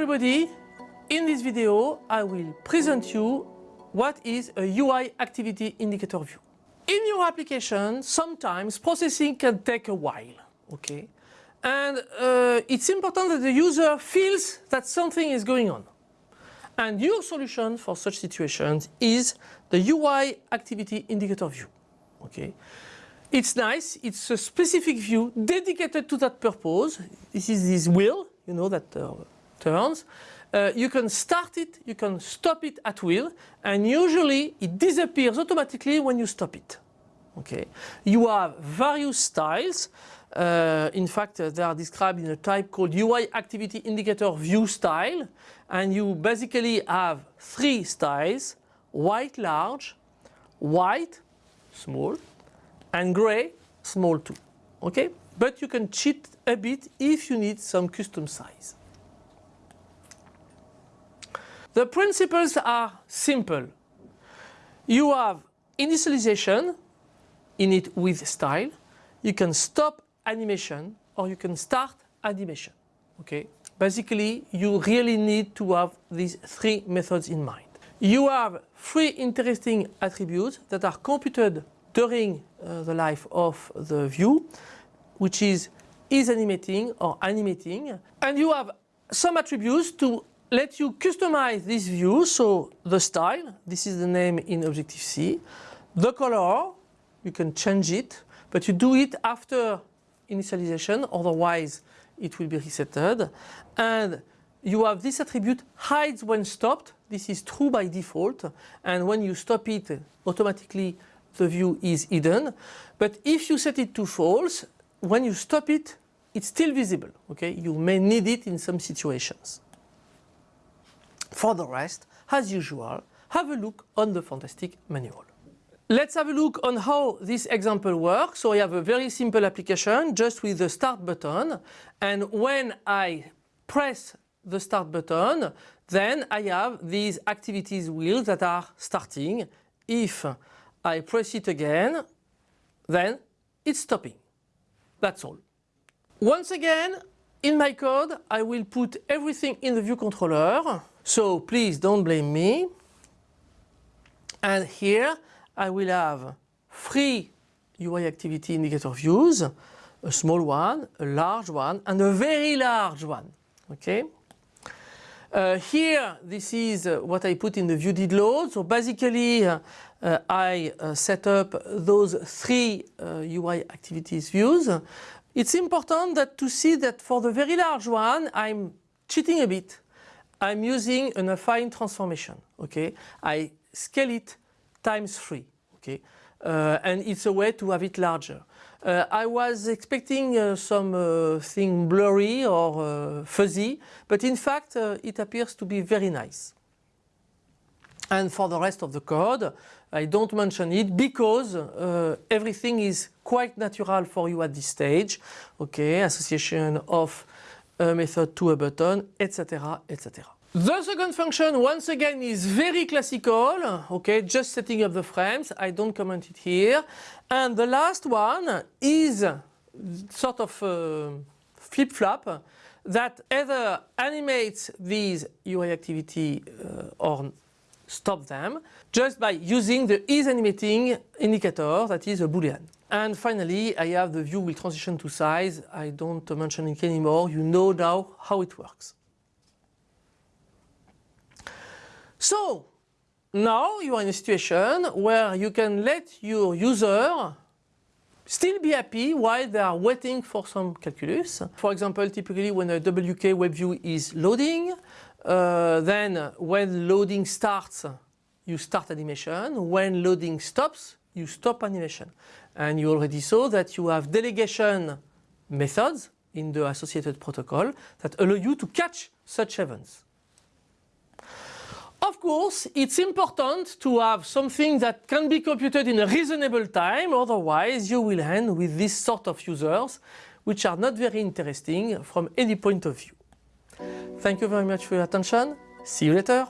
everybody, in this video I will present you what is a UI activity indicator view. In your application, sometimes processing can take a while, okay? And uh, it's important that the user feels that something is going on. And your solution for such situations is the UI activity indicator view, okay? It's nice, it's a specific view dedicated to that purpose. This is this wheel, you know, that uh, turns. Uh, you can start it, you can stop it at will, and usually it disappears automatically when you stop it. Okay. You have various styles. Uh, in fact, uh, they are described in a type called UI Activity Indicator View Style. And you basically have three styles, white large, white small, and gray small too. Okay? But you can cheat a bit if you need some custom size. The principles are simple. You have initialization init with style. You can stop animation or you can start animation. Okay? Basically, you really need to have these three methods in mind. You have three interesting attributes that are computed during uh, the life of the view, which is is animating or animating. And you have some attributes to let you customize this view. So the style, this is the name in Objective-C. The color, you can change it, but you do it after initialization, otherwise it will be resetted. And you have this attribute hides when stopped. This is true by default. And when you stop it, automatically the view is hidden. But if you set it to false, when you stop it, it's still visible. Okay, You may need it in some situations. For the rest, as usual, have a look on the Fantastic manual. Let's have a look on how this example works. So I have a very simple application just with the start button and when I press the start button then I have these activities wheels that are starting. If I press it again then it's stopping. That's all. Once again in my code I will put everything in the view controller so please don't blame me. And here I will have three UI activity indicator views, a small one, a large one, and a very large one. Okay. Uh, here, this is uh, what I put in the view did load. So basically, uh, I uh, set up those three UI uh, activities views. It's important that to see that for the very large one, I'm cheating a bit. I'm using an affine transformation. Okay, I scale it times three. Okay, uh, and it's a way to have it larger. Uh, I was expecting uh, some uh, blurry or uh, fuzzy, but in fact uh, it appears to be very nice. And for the rest of the code, I don't mention it because everything is quite natural for you at this stage. Okay, association of a method to a button, etc., etc. The second function, once again, is very classical, okay, just setting up the frames, I don't comment it here. And the last one is sort of uh, flip-flop that either animates these UI activity uh, or stop them just by using the is animating indicator that is a boolean. And finally, I have the view will transition to size. I don't mention it anymore. You know now how it works. So now you are in a situation where you can let your user still be happy while they are waiting for some calculus. For example, typically when a WK web view is loading, uh, then when loading starts, you start animation. When loading stops, you stop animation. And you already saw that you have delegation methods in the associated protocol that allow you to catch such events. Of course, it's important to have something that can be computed in a reasonable time, otherwise you will end with this sort of users, which are not very interesting from any point of view. Thank you very much for your attention. See you later.